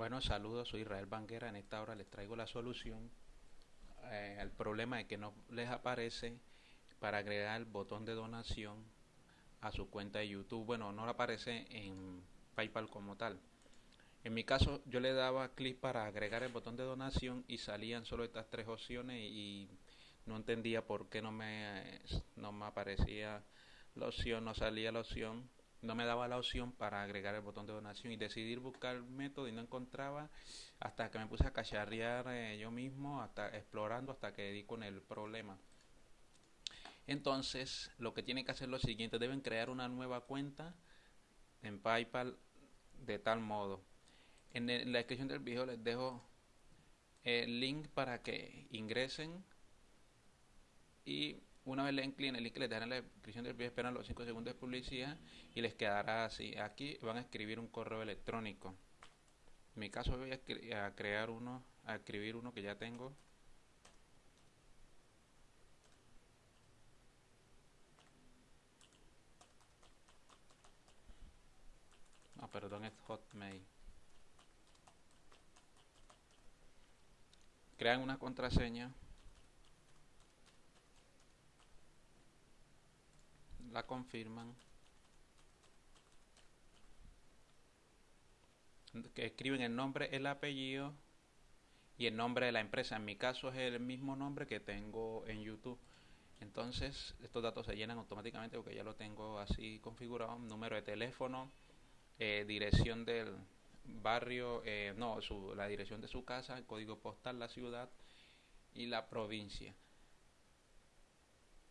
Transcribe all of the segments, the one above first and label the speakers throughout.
Speaker 1: Bueno, saludos, soy Israel Banguera. En esta hora les traigo la solución eh, al problema de que no les aparece para agregar el botón de donación a su cuenta de YouTube. Bueno, no aparece en PayPal como tal. En mi caso, yo le daba clic para agregar el botón de donación y salían solo estas tres opciones y no entendía por qué no me, no me aparecía la opción, no salía la opción no me daba la opción para agregar el botón de donación y decidí buscar el método y no encontraba hasta que me puse a cacharrear eh, yo mismo, hasta explorando hasta que di con el problema. Entonces, lo que tienen que hacer es lo siguiente, deben crear una nueva cuenta en PayPal de tal modo. En, en la descripción del video les dejo el link para que ingresen y una vez le den clic en el link que les en la descripción del video, esperan los 5 segundos de publicidad y les quedará así. Aquí van a escribir un correo electrónico. En mi caso voy a, crear uno, a escribir uno que ya tengo. Ah, perdón, es Hotmail. Crean una contraseña. La confirman que escriben el nombre, el apellido y el nombre de la empresa. En mi caso es el mismo nombre que tengo en YouTube. Entonces estos datos se llenan automáticamente porque ya lo tengo así configurado. Número de teléfono, eh, dirección del barrio, eh, no, su, la dirección de su casa, el código postal, la ciudad y la provincia.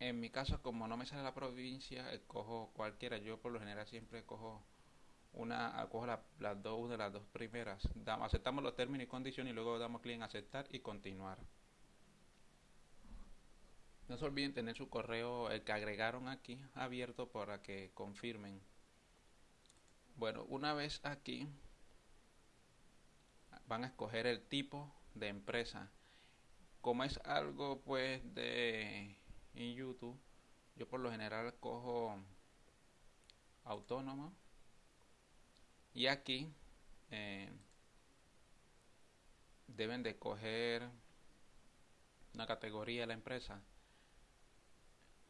Speaker 1: En mi caso, como no me sale la provincia, cojo cualquiera. Yo por lo general siempre cojo una, cojo las dos, de las dos primeras. aceptamos los términos y condiciones y luego damos clic en aceptar y continuar. No se olviden tener su correo, el que agregaron aquí, abierto para que confirmen. Bueno, una vez aquí, van a escoger el tipo de empresa. Como es algo pues de en YouTube, yo por lo general cojo autónoma y aquí eh, deben de coger una categoría de la empresa.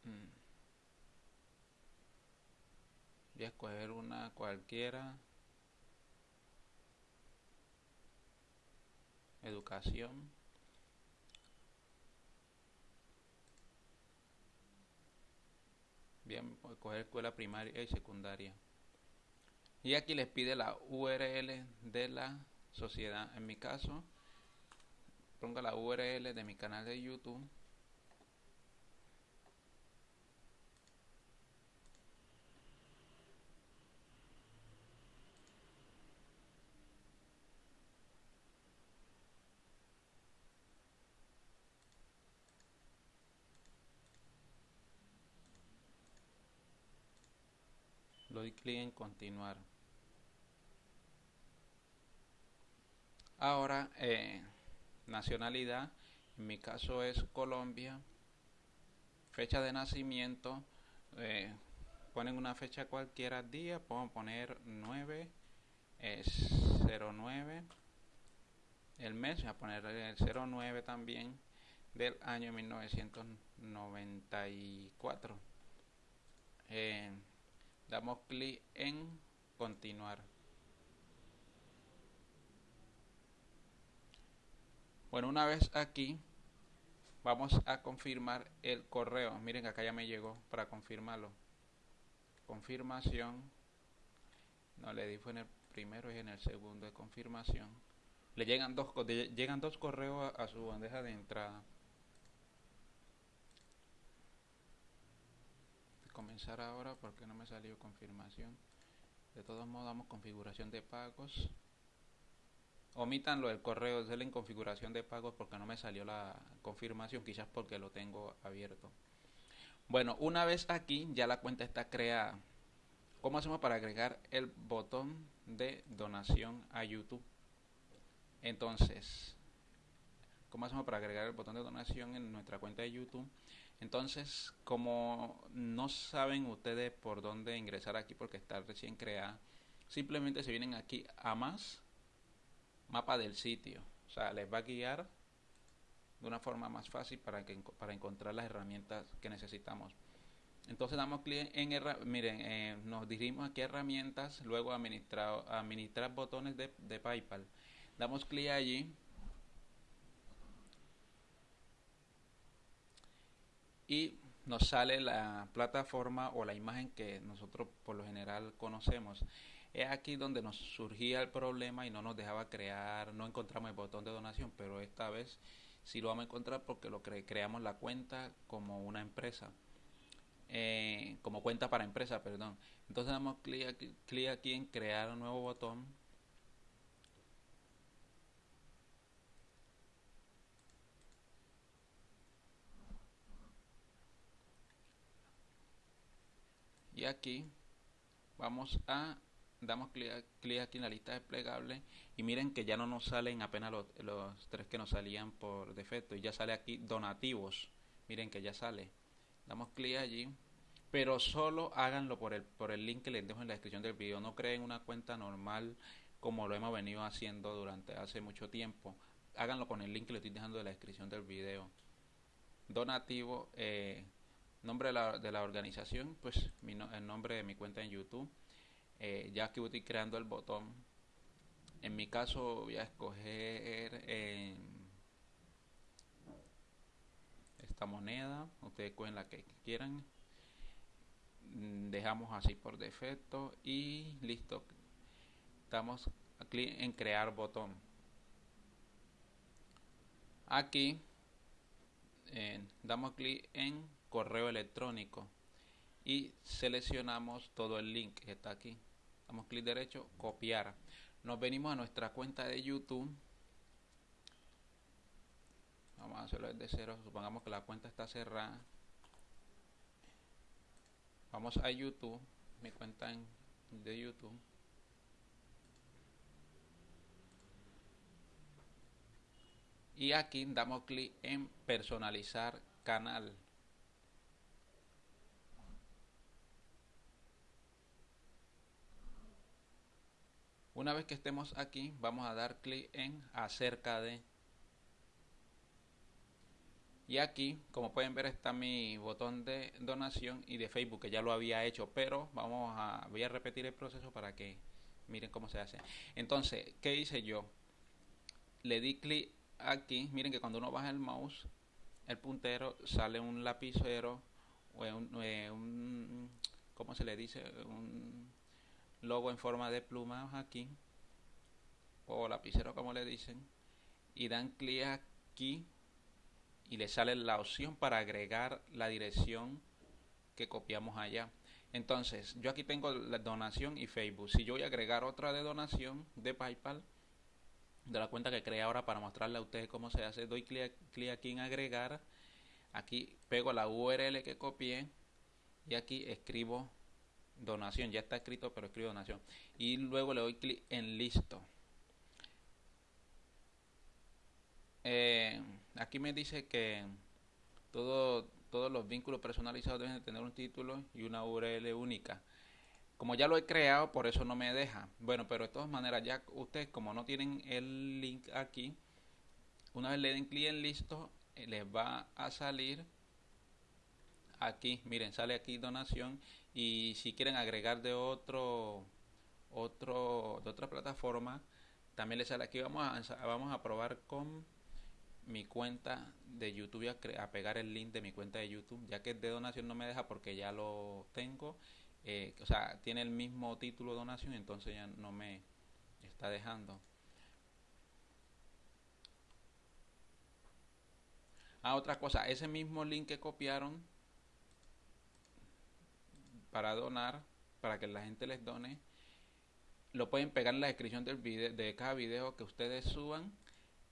Speaker 1: Mm. Voy a escoger una cualquiera. Educación. Bien coger escuela primaria y secundaria. Y aquí les pide la URL de la sociedad. En mi caso ponga la URL de mi canal de YouTube doy clic en continuar. Ahora eh, nacionalidad en mi caso es Colombia. Fecha de nacimiento eh, ponen una fecha cualquiera día puedo poner 9 es 09 el mes voy a poner el 09 también del año 1994 eh, damos clic en continuar. Bueno una vez aquí vamos a confirmar el correo. Miren acá ya me llegó para confirmarlo. Confirmación. No le di fue en el primero y en el segundo de confirmación. Le llegan dos llegan dos correos a su bandeja de entrada ahora porque no me salió confirmación de todos modos damos configuración de pagos omitan lo del correo denle en configuración de pagos porque no me salió la confirmación quizás porque lo tengo abierto bueno una vez aquí ya la cuenta está creada ¿cómo hacemos para agregar el botón de donación a YouTube? entonces ¿cómo hacemos para agregar el botón de donación en nuestra cuenta de YouTube? Entonces, como no saben ustedes por dónde ingresar aquí porque está recién creada, simplemente se vienen aquí a más, mapa del sitio. O sea, les va a guiar de una forma más fácil para, que, para encontrar las herramientas que necesitamos. Entonces damos clic en, miren, eh, nos dirigimos aquí a herramientas, luego administrar, administrar botones de, de PayPal. Damos clic allí. Y nos sale la plataforma o la imagen que nosotros por lo general conocemos. Es aquí donde nos surgía el problema y no nos dejaba crear, no encontramos el botón de donación, pero esta vez sí lo vamos a encontrar porque lo creamos la cuenta como una empresa. Eh, como cuenta para empresa, perdón. Entonces damos clic clic aquí en crear un nuevo botón. Y aquí vamos a damos clic, aquí en la lista desplegable. Y miren que ya no nos salen apenas los, los, tres que nos salían por defecto. Y ya sale aquí donativos. Miren que ya sale. Damos clic allí. Pero solo háganlo por el, por el link que les dejo en la descripción del video. No creen una cuenta normal como lo hemos venido haciendo durante hace mucho tiempo. Háganlo con el link que les estoy dejando en la descripción del video. Donativo eh, nombre de la, de la organización pues mi, el nombre de mi cuenta en youtube eh, ya que estoy creando el botón. En mi caso voy a escoger esta moneda ustedes cogen la que quieran. Dejamos así por defecto y listo. Damos clic en crear botón. Aquí eh, damos clic en correo electrónico y seleccionamos todo el link que está aquí damos clic derecho, copiar. Nos venimos a nuestra cuenta de YouTube. Vamos a hacerlo desde cero. Supongamos que la cuenta está cerrada. Vamos a YouTube, mi cuenta de YouTube. Y aquí damos clic en personalizar canal. Una vez que estemos aquí, vamos a dar clic en acerca de. Y aquí, como pueden ver, está mi botón de donación y de Facebook, que ya lo había hecho, pero vamos a, voy a repetir el proceso para que miren cómo se hace. Entonces, ¿qué hice yo? Le di clic aquí, miren que cuando uno baja el mouse, el puntero sale un lapicero o un, eh, ¿cómo se le dice? Un logo en forma de plumas aquí o lapicero como le dicen y dan clic aquí y le sale la opción para agregar la dirección que copiamos allá. Entonces yo aquí tengo la donación y Facebook. Si yo voy a agregar otra de donación de Paypal de la cuenta que creé ahora para mostrarle a ustedes cómo se hace doy clic, clic aquí en agregar. Aquí pego la URL que copié y aquí escribo donación, ya está escrito, pero escribo donación. Y luego le doy clic en listo. Eh, aquí me dice que todo, todos los vínculos personalizados deben tener un título y una URL única. Como ya lo he creado, por eso no me deja. Bueno, pero de todas maneras, ya ustedes como no tienen el link aquí, una vez le den clic en listo, eh, les va a salir aquí, miren, sale aquí donación y si quieren agregar de otro otro de otra plataforma también les sale. Aquí vamos a vamos a probar con mi cuenta de YouTube a, pegar el link de mi cuenta de YouTube. Ya que de donación no me deja porque ya lo tengo. Eh, o sea tiene el mismo título donación entonces ya no me está dejando. Ah otra cosa. Ese mismo link que copiaron para donar, para que la gente les done, lo pueden pegar en la descripción del video, de cada video que ustedes suban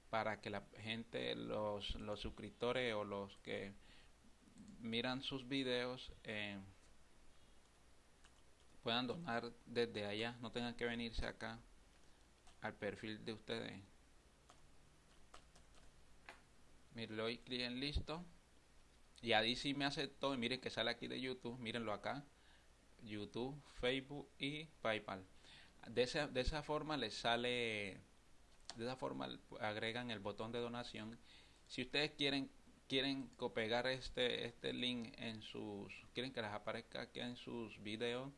Speaker 1: para que la gente, los, los suscriptores o los que miran sus videos eh, puedan donar desde allá, no tengan que venirse acá al perfil de ustedes. Miren, le doy clic en listo. Y ahí sí me aceptó y miren que sale aquí de YouTube, mírenlo acá YouTube, Facebook y PayPal. De esa, de esa forma les sale de esa forma agregan el botón de donación. Si ustedes quieren quieren pegar este este link en sus quieren que les aparezca aquí en sus videos,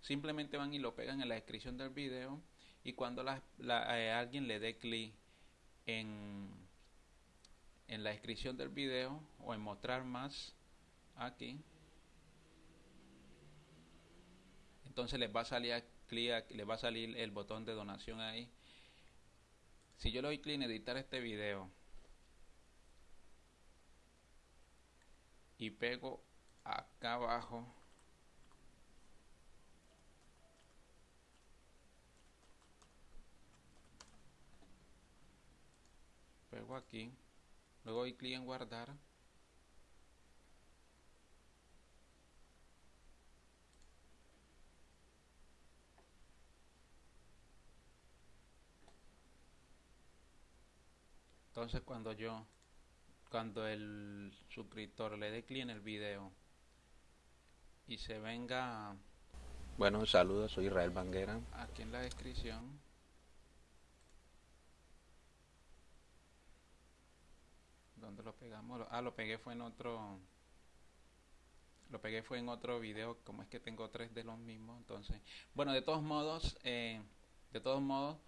Speaker 1: simplemente van y lo pegan en la descripción del video y cuando la, eh, alguien le dé clic en en la descripción del video o en mostrar más aquí entonces les va a salir clic, les va a salir el botón de donación ahí. Si yo le doy clic en editar este video y pego acá abajo pego aquí luego doy clic en guardar entonces cuando yo cuando el suscriptor le dé clic en el video y se venga
Speaker 2: bueno saludos soy Israel Banguera.
Speaker 1: aquí en la descripción donde lo pegamos ah lo pegué fue en otro lo pegué fue en otro video como es que tengo tres de los mismos entonces bueno de todos modos eh, de todos modos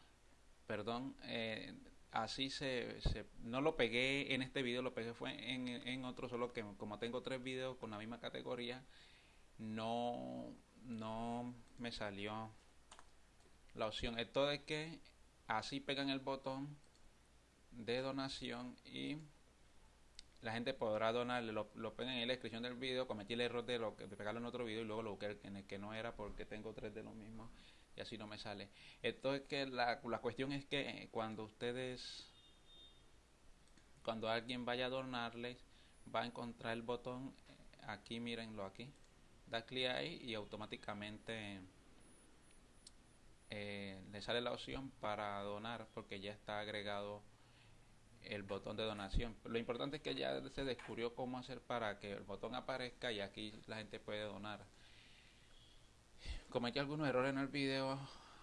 Speaker 1: perdón eh, así se, no lo pegué en este video lo pegué fue en, en otro solo que como tengo tres videos con la misma categoría no no me salió la opción. Esto es que así pegan el botón de donación y la gente podrá donar, lo, lo pegan en la descripción del video, cometí el error de, lo, de pegarlo en otro video y luego lo busqué en el que no era porque tengo tres de los mismos y así no me sale. Esto es que la, la cuestión es que cuando ustedes, cuando alguien vaya a donarles, va a encontrar el botón, aquí mírenlo aquí, da clic ahí y automáticamente eh, le sale la opción para donar porque ya está agregado el botón de donación. Lo importante es que ya se descubrió cómo hacer para que el botón aparezca y aquí la gente puede donar cometí algunos errores en el video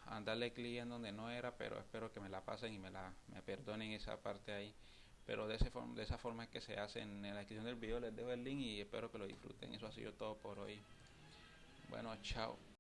Speaker 1: a darle clic en donde no era pero espero que me la pasen y me la me perdonen esa parte ahí. Pero de, ese de esa forma que se hace en la descripción del video les dejo el link y espero que lo disfruten. Eso ha sido todo por hoy. Bueno chao